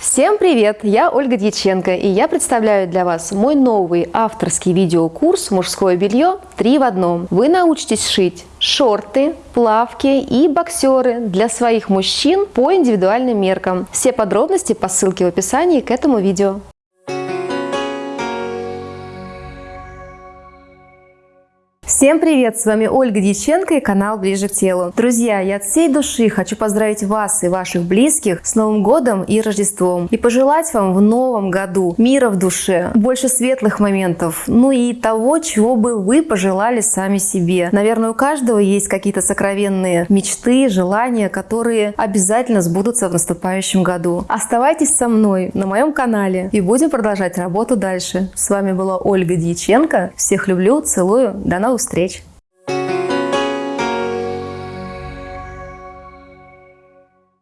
Всем привет! Я Ольга Дьяченко и я представляю для вас мой новый авторский видеокурс «Мужское белье 3 в одном». Вы научитесь шить шорты, плавки и боксеры для своих мужчин по индивидуальным меркам. Все подробности по ссылке в описании к этому видео. Всем привет! С вами Ольга Дьяченко и канал Ближе к телу. Друзья, я от всей души хочу поздравить вас и ваших близких с Новым годом и Рождеством. И пожелать вам в новом году мира в душе, больше светлых моментов, ну и того, чего бы вы пожелали сами себе. Наверное, у каждого есть какие-то сокровенные мечты, желания, которые обязательно сбудутся в наступающем году. Оставайтесь со мной на моем канале и будем продолжать работу дальше. С вами была Ольга Дьяченко. Всех люблю, целую, до новых встреч! встреч!